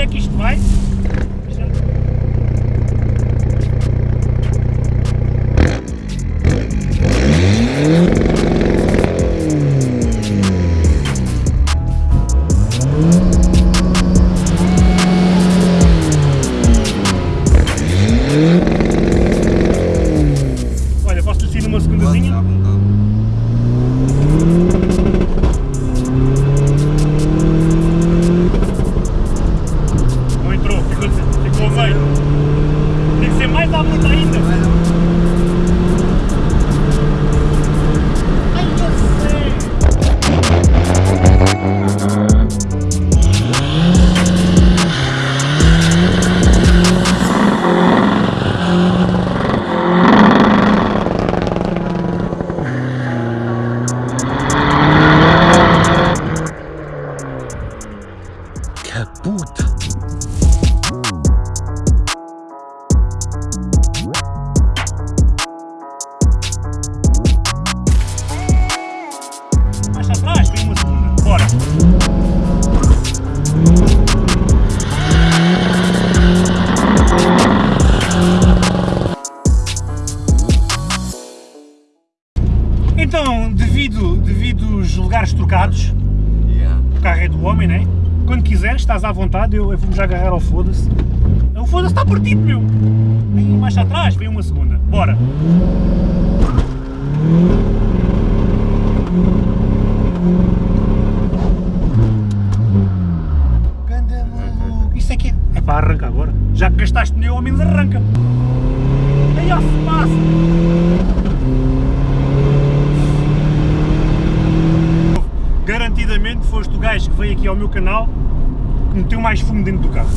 é que isto vai. Olha, posso descer numa segundazinha? À bruta ainda. Kaputt. Então, devido, devido os lugares trocados, Yeah. o carro é do homem, né? Quando quiseres, estás à vontade, eu, eu vou-me já agarrar ao foda-se. O foda-se está partido, meu! Aí mais atrás, vem uma segunda. Bora! É que é? É para arrancar agora. Já que gastaste pneu, ao menos arranca. Aí ó, se passa! Garantidamente foste o gajo que veio aqui ao meu canal que meteu mais fumo dentro do carro.